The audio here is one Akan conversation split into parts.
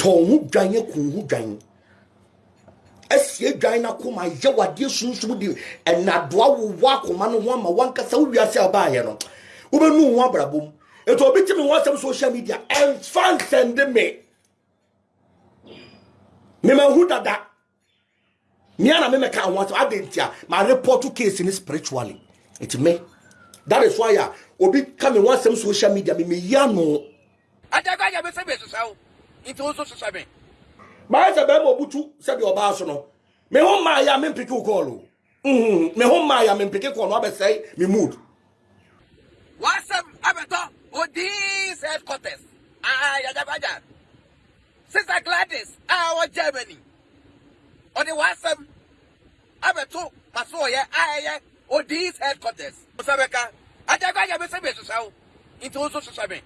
tɔ wo ho dwan yɛ kun ho dwan asie dwan n'akoma yɛ wadeɛ sunsum de ɛnadoa wowɔ akoma no ho ama wankasa wo wiase a ɔbaayɛ no wobɛnu ho abrabɔ mu ɛtɔ obi te me ho asɛm social media ɛmfa nsɛnde me memahu dada me ara me mɛka ho asɛm adɛn nti a ma report case no spiritually ɛti me that is why a obi ka me ho asɛm social media me meyi ano adagba yɛ me sɛ mesesa wo nti wo nso sesa me maayɛ sɛ bɛrima obutu sɛdeɛ ɔbaa so no me ho mmaa yɛ a mempeke wo kɔɔlo Mm, me ho mmaa ya me mpeke kɔɔ no abɛsɛe me mood. Wasɛm abɛtɔ Odin's headquarters. Ah, yagyabaja. Sister Gladys a ɔwɔ Germany. Ɔde wasɛm abɛto masoɔyɛ a ɛyɛ Odin's headquarters. Ɔsɛ bɛka. Agyagbaja me sɛ me hwehwɛ wo. Nti wo nso hwehwɛ me.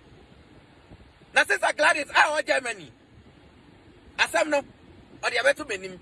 Na Sister Gladys a ɔwɔ Germany. Asɛm no, ɔde abɛto m'anim.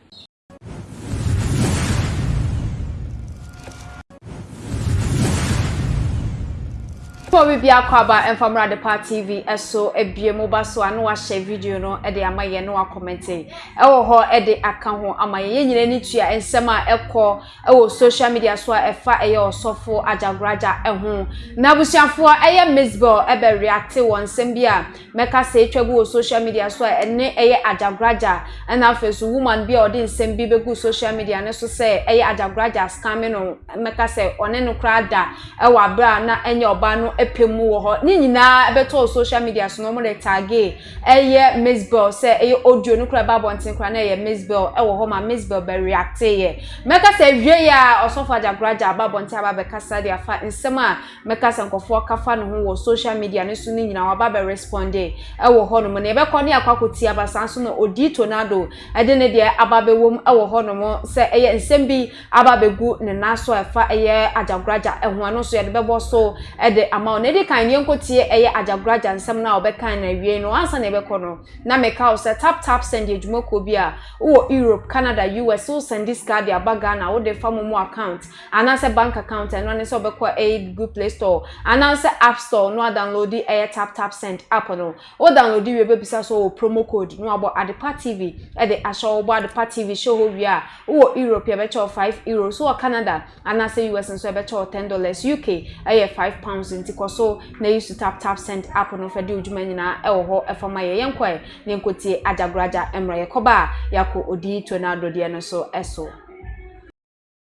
Fo biribi akɔ aba ɛmfa mmra Adepa TV ɛso ebie mo ba so a na wahyɛ video no ɛde ama yɛn na wakɔmɛnte ɛwɔ hɔ ɛde aka ho ama yɛn yɛn nyinaa ni tua nsɛm a ɛkɔ ɛwɔ social media so a ɛfa ɛyɛ ɔsɔfo agyagoraja ɛho na abusuafoɔ ɛyɛ Miss Bell ɛbɛ reacte wɔ nsɛm bi a me kasa atwa gu wɔ social media so a ɛne ɛyɛ agyagoragya ɛna afei so woman bi a ɔde nsɛm bi bɛgu social media ne so sɛ ɛyɛ agyagoragya scamming no mɛka sɛ ɔne no koraa da ɛwɔ abere a na ɛnyɛ ɔbaa no ɛpɛ mu wɔ hɔ ne nyinaa ɛbɛtɔ wɔ social media so na wɔn de tagee ɛyɛ Miss Bell sɛ ɛyɛ audio no koraa ɛba abɔnten koraa na ɛyɛ Miss Bell ɛwɔ hɔ ma Miss Bell bɛ reacteyɛ mɛka sɛ wie yɛ a ɔsɔfo agyagoragya aba abɔnten aba bɛkasa de afa nsɛm a mɛka sɛ nkɔfoɔ ka fa ne ho wɔ social media no so no nyinaa waba bɛ responde ɛwɔ hɔ nom na yɛbɛkɔ ne akɔ akɔti aba saa nso na ɔdii tornado ɛde ne deɛ aba bɛwom ɛwɔ hɔ nom sɛ ɛyɛ nsɛm bi aba bɛgu ne nan so ɛfa ɛyɛ agyagoraja ɛho ɛno nso yɛde bɛbɔ so ɛde ama wo na ɛdi kan yɛnkɔtie ɛyɛ agyagoraja nsɛm no a ɔbɛkan na awiei no ansa na yɛbɛkɔ no na meka wo sɛ tap tap sɛnde adwumakuo bi a wowɔ Europe Canada US wo sɛnde sika de aba Ghana wode fa mo mu account anaasɛ bank account a ɛno ara ne sɛ wobɛkɔ ɛyɛ google play store anaasɛ app store no adownloadi ɛyɛ tap tap send app no wo downloadi wie bɛbisa sɛ wɔ promo code no abɔ adepa tv ɛde ahyɛ wobɔ adepa tv hyɛ hɔ wie a wowɔ europe yɛbɛkyɛ wɔ 5 euro so wɔ canada anaasɛ us nso ɛbɛkyɛ wɔ 10 dollars uk ɛyɛ 5 pounds nti kɔ so na yi so tap tap send app no fɛ de odwuma nyinaa ɛwɔ hɔ ɛfa ma yɛ yɛnkɔ ɛ ne nkotie agyagoraja ɛmmerɛ yɛkɔba a yɛakɔ odi to na adɔdeɛ no so ɛso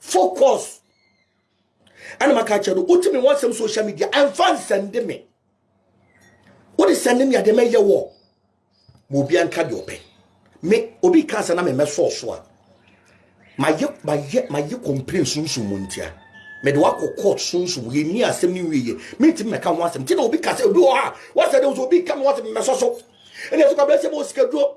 focus ɛna maka akyerɛ no wote me wansɛm social media ɛmfa nsɛnde me wode sɛnde me adeɛ mɛyɛ wɔ ma obi anka deɛ ɔpɛ me obi ka sɛ na memɛsɔɔ so a mayɛ mayɛ mayɛ complain sunsum mu ntia mede wakɔ court sunsum yɛni asɛm ne wieyɛ mentimi mɛka ho asɛm nti na obi ka sɛ obi wɔ ha wasɛ dɛ obi ka me wasɛ memɛsɔ so ɛne ɛso kabrɛ sɛ bɛwɔ sikaduro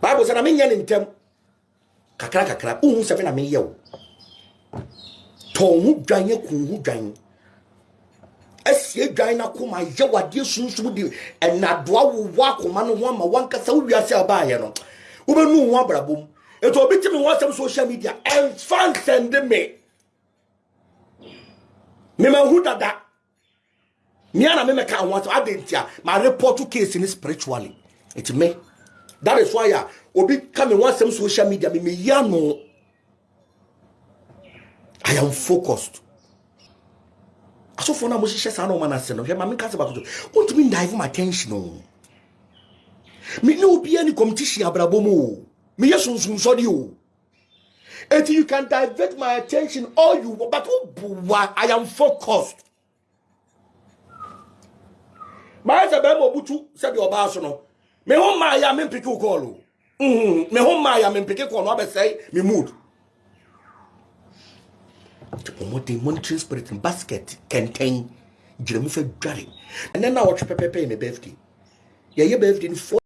bible sɛ na menyɛ ne ntɛm kakra kakra wohu sɛ me na meyɛ wo tɔn ho dwan aku ho dwan asie dwan no akoma yɛ wadeɛ sunsum de ɛnadoa wowɔ akoma no ho ama wankasa wo wiase a wobaayɛ no wobɛnu ho abrabɔ mu ɛti obi te me ho asɛm social media ɛmfa nsɛnde me memahu dada me ara me mɛka ho asɛm adɛn nti a ma report case no spiritually ɛti me that is why a obi ka me ho asɛm social media me meyi ano i am focused asɔfoɔ no a mohyehyɛ saa na ɔma no ase no hwɛ ma menka sɛ baako so wontumi ndive m attention o me ne obiaa ne competition abrabɔ mu o meyɛ sunsum sɔde o Eti you can divert my attention all you want, but wobuwa, I am focused. Maa sɛ bɛrima obutu sɛdeɛ ɔbaa so no, me ho mmaa yɛ a mempeke wo kɔɔl o. Mm-hmm. Me ho mmaa yɛ a mempeke kɔɔl no abɛsɛe me mood. Ɔmɔden monitoring spirit no basket kɛntɛn gyina mu fɛ dware. Ɛnɛ na ɔtwe pɛpɛpɛ yɛ me birthday. Yɛyɛ birthday no four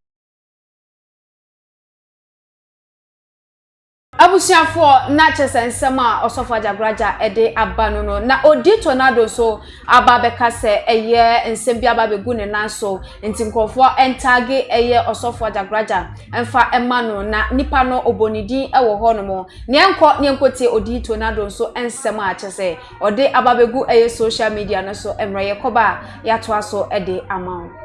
Abusuafoɔ na kyɛ sɛ nsɛm a Ɔsɔfo Agyagoraja de aba no no na ɔdi tornado nso aba bɛka sɛ ɛyɛ nsɛm bi aba bɛgu ne nan so nti nkorɔfoɔ ntaage ɛyɛ Ɔsɔfo Agyagoraja mfa ma no na nipa no ɔbɔ ne din wɔ hɔ nom na yɛnkɔ na yɛnkɔtie ɔdi tornado nso nsɛm a kyɛ sɛ ɔde aba bɛgu ɛyɛ social media no so mmerɛ yɛkɔba a yɛatoa so de ama wo.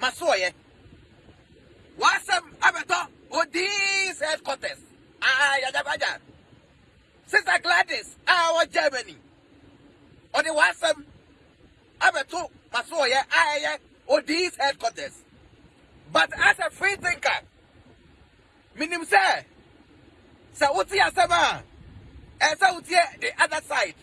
Masoɔyɛ w'asɛm abɛtɔ Odin's headquarters aah yagyapaja Sister Gladys a ɔwɔ Germany ɔde w'asɛm abɛto Masoɔyɛ a ɛyɛ Odin's headquarters but as a free thinker Menim sɛ sɛ wotie asɛm a ɛyɛ sɛ wotie the other side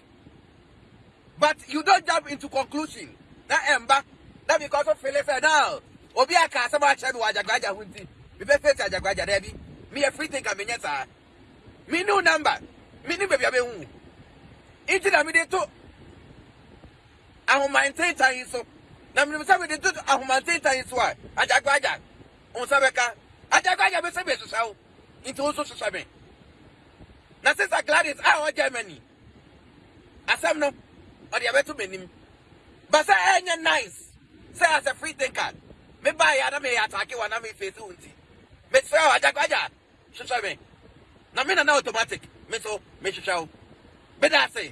but you don't jump into conclusion na ɛmba na because of feeling sɛ now obi a ka asɛm akyerɛ me wɔ agyagwaagya ho nti mebɛ face agyagwaagya daabi meyɛ free thinker menyɛ saa me new number me ne baabi a bɛhu nti na mede to ahomantentan yi so na menim sɛ mede to ahomantentan yi so a agyagwaagya Wo nsa bɛka. Agya Gwaanya me se mesesa wo nti wo nso sesa me. Na Sister Gladys a ɔwɔ Germany asɛm no ɔde ɛbɛto m'anim. Ba sɛ ɛnyɛ nice sɛ as a free thinker me baa yɛ a na meyɛ atake wɔ na me face wo nti mesrɛ wo Agya Gwaanya hwehwɛ me na me nana automatic me so mehwehwɛ wo. Meda ase.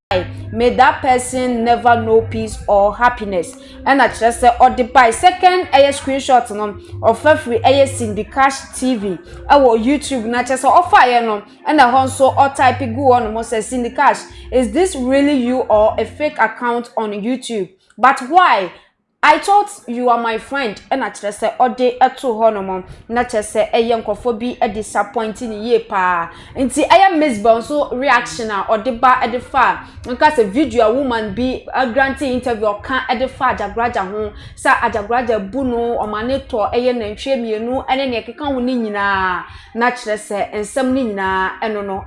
bae, may that person never know peace or happiness. Ɛna kyerɛ sɛ ɔde bae. Second ɛyɛ screenshot no, ɔfa firi ɛyɛ Cindy Cash TV ɛwɔ YouTube na kyerɛ sɛ ɔfa yɛ no ɛna ɛhɔ nso ɔtype gu hɔ nom sɛ Cindy Cash is this really you or a fake account on YouTube but why? I thought you are my friend na kyerɛ sɛ ɔde too hɔ nom na kyerɛ sɛ ɛyɛ nkurɔfoɔ bi disappoint ne yie paa nti ɛyɛ Misbel nso reaction a ɔde ba de fa nka sɛ video a woman bi granting interview ɔka de fa Agyagoraja ho sɛ Agyagoraja bu no ɔma ne tɔ ɛyɛ nantwie mmienu ne nea ɛkeka ho ne nyinaa na kyerɛ sɛ nsɛm ne nyinaa ɛno no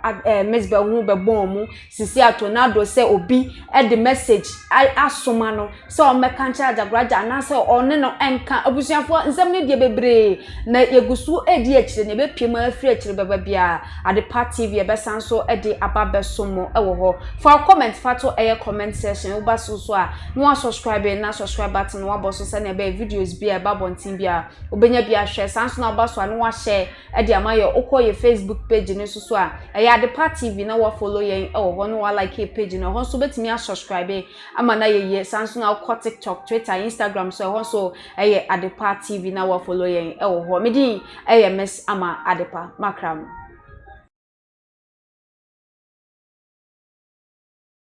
Misbel ho bɛbɔɔ mu Sisi ato no adɔ sɛ obi de message asoma no sɛ ɔmmɛka nkyerɛ Adzakoragya anaasɛ ɔne no nka. Abusuafoɔ, nsɛm no deɛ bebree na yɛgu so redi akyire na yɛbɛpie mu afiri akyire bɛba biara. Adepa TV yɛbɛsan so de aba abɛsom mo wɔ hɔ. Fa wo comment fa to ɛyɛ comment section. Woba so nso a na woasubscribe na subscribe button no woabɔ so sɛdeɛ ɛbɛyɛ videos biara a ɛba abɔnten biara wobɛnya bi ahwɛ. Saa nso na woba so a na woahyɛ de ama yɛ wokɔ yɛ Facebook page no nso so a ɛyɛ adepa tv na wafollow yɛn wɔ hɔ na walike yɛ page no ɛhɔ nso wobɛtumi asubscribe ama no ayɛ yie saa nso na wokɔ tiktok twitter instagram so ɛhɔ nso ɛyɛ adepa tv na wafollow yɛn wɔ hɔ medin ɛyɛ miss ama adepa makra mu